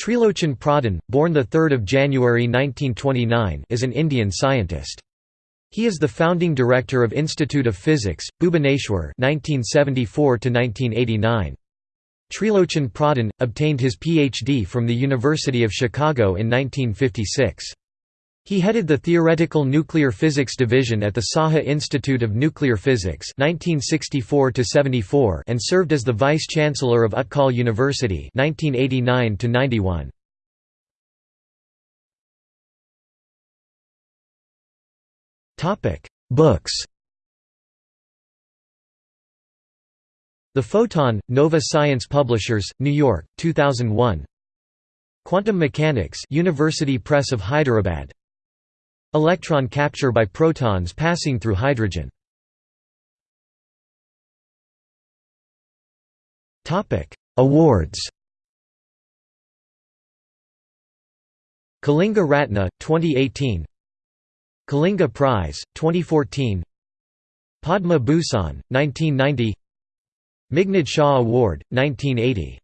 Trilochan Pradhan, born 3 January 1929 is an Indian scientist. He is the founding director of Institute of Physics, Bhubaneswar 1974 Trilochan Pradhan, obtained his Ph.D. from the University of Chicago in 1956. He headed the Theoretical Nuclear Physics Division at the Saha Institute of Nuclear Physics 1964 and served as the Vice-Chancellor of Utkal University 1989 Books. The Photon, Nova Science Publishers, New York, 2001 Quantum Mechanics University Press of Hyderabad Electron capture by protons passing through hydrogen. Awards. Kalinga Ratna, 2018 Kalinga Prize, 2014 Padma Bhushan, 1990 Meghnad Saha Award, 1980